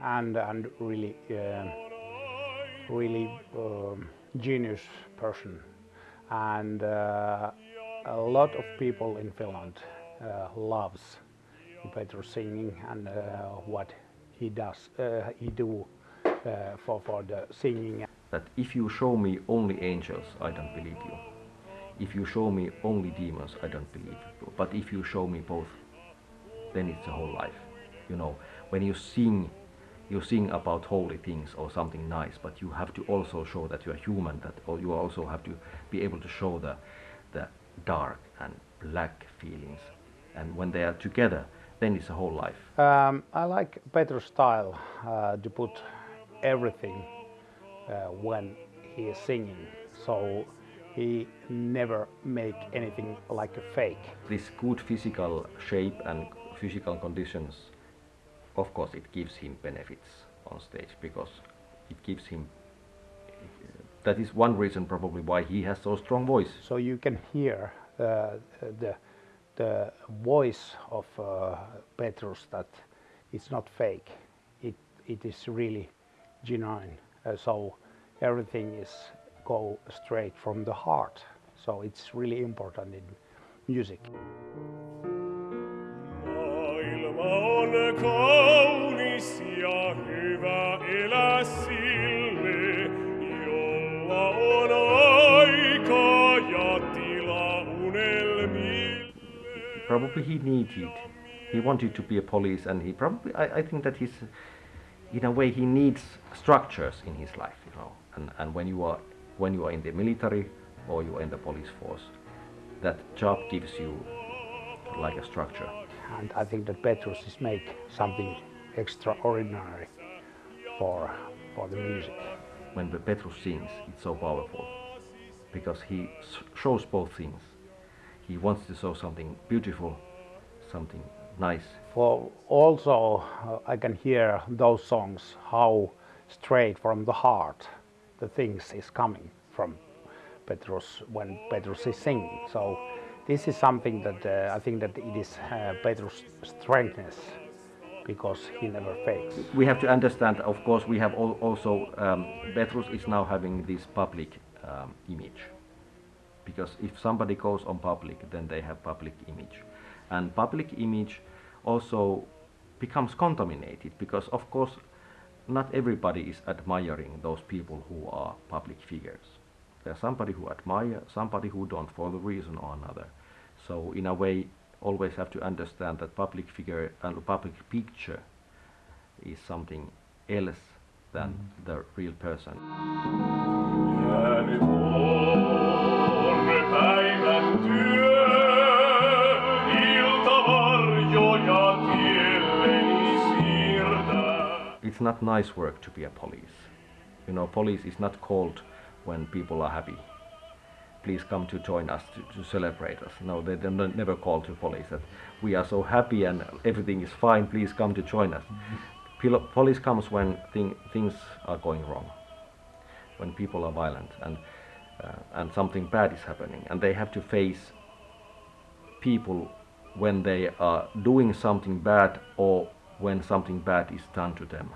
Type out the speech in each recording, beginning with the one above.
and and really um, really um, genius person and uh, a lot of people in Finland uh, loves Petrus singing and uh, what he does uh, he do uh, for for the singing that if you show me only angels, I don't believe you. If you show me only demons, I don't believe you. But if you show me both, then it's a whole life. You know, when you sing, you sing about holy things or something nice, but you have to also show that you are human, that or you also have to be able to show the, the dark and black feelings. And when they are together, then it's a whole life. Um, I like Petr's style uh, to put everything uh, when he is singing. So he never make anything like a fake. This good physical shape and physical conditions, of course, it gives him benefits on stage because it gives him. That is one reason probably why he has so strong voice. So you can hear uh, the the voice of uh, Petrus that it's not fake. It it is really genuine. Uh, so everything is go straight from the heart. So it's really important in music. Probably he needed, he wanted to be a police, and he probably, I, I think that he's, in a way, he needs structures in his life, you know. And, and when you are when you are in the military or you are in the police force, that job gives you like a structure. And I think that Petrus is make something extraordinary for for the music. When the Petrus sings, it's so powerful because he shows both things. He wants to show something beautiful, something nice, For also uh, I can hear those songs how straight from the heart the things is coming from Petrus when Petrus is singing. So this is something that uh, I think that it is uh, Petrus' strengthness because he never fakes. we have to understand, of course, we have al- also, um, Petrus is now having this public um, image. Because if somebody goes on public, then they have public image. And public image also becomes contaminated because, of course, not everybody is admiring those people who are public figures. There's somebody who admire, somebody who don't for the reason or another. So in a way, always have to understand that public figure and public picture is something else than mm-hmm. the real person. It's not nice work to be a police. You know, police is not called when people are happy. Please come to join us to, to celebrate us. No, they, never call to police that we are so happy and everything is fine. Please come to join us. Police comes when thing, things are going wrong, when people are violent and uh, and something bad is happening, and they have to face people when they are doing something bad or when something bad is done to them.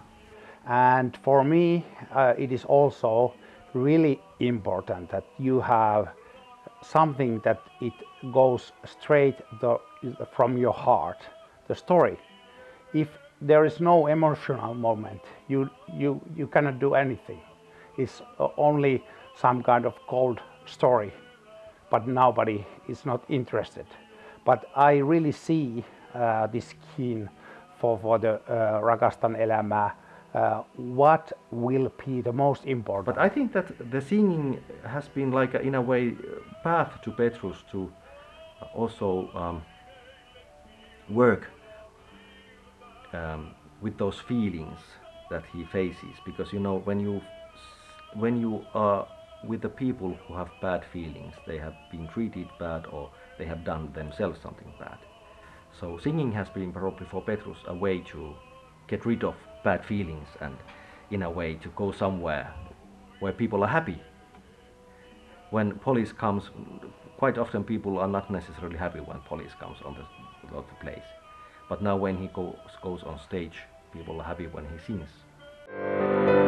And for me, uh, it is also really important that you have something that it goes straight the, from your heart, the story. If there is no emotional moment, you, you, you cannot do anything. It's only some kind of cold story, but nobody is not interested. But I really see uh, this keen for, for the uh, Rakastan elämää, uh, what will be the most important. But I think that the singing has been like, a, in a way, path to Petrus to also um, work um, with those feelings that he faces. Because you know, when you when you are with the people who have bad feelings, they have been treated bad or they have done themselves something bad. So singing has been probably for Petrus a way to get rid of bad feelings and in a way to go somewhere where people are happy. When police comes, quite often people are not necessarily happy when police comes on the, on the place. But now when he goes, goes on stage, people are happy when he sings.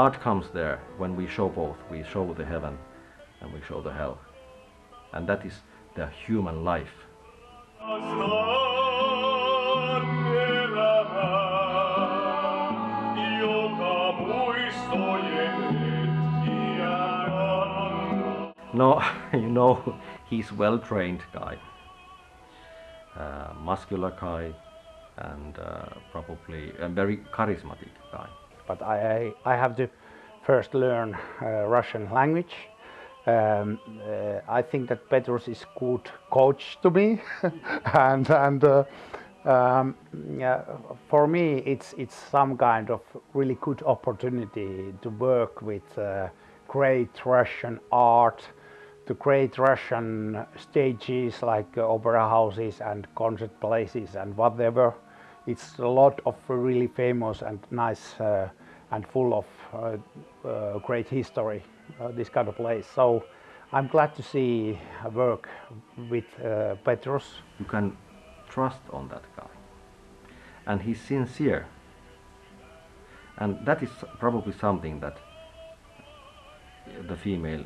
Art comes there when we show both. We show the heaven and we show the hell. And that is the human life. No, you know, he's well trained guy. Uh, muscular guy and uh, probably a very charismatic guy. But I, I have to first learn uh, Russian language. Um, uh, I think that Petrus is good coach to me, and and uh, um, yeah, for me it's it's some kind of really good opportunity to work with uh, great Russian art, to great Russian stages like opera houses and concert places and whatever. It's a lot of really famous and nice uh, and full of uh, uh, great history, uh, this kind of place. So I'm glad to see work with uh, Petrus. You can trust on that guy. And he's sincere. And that is probably something that the female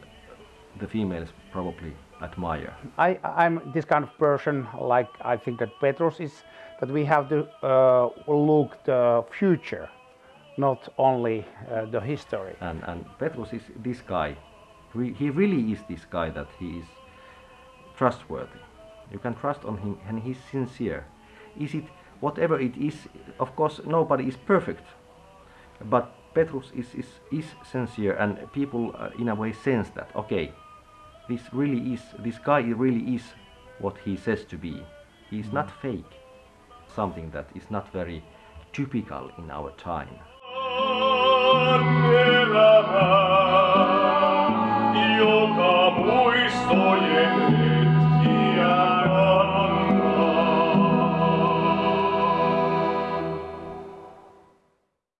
the females probably admire. I, I'm this kind of person, like I think that Petrus is, that we have to uh, look the future, not only uh, the history. And and Petrus is this guy. Re- he really is this guy that he is trustworthy. You can trust on him and he's sincere. Is it whatever it is, of course nobody is perfect. But Petrus is, is, is sincere and people uh, in a way sense that okay, this really is this guy really is what he says to be. He is not fake. Something that is not very typical in our time.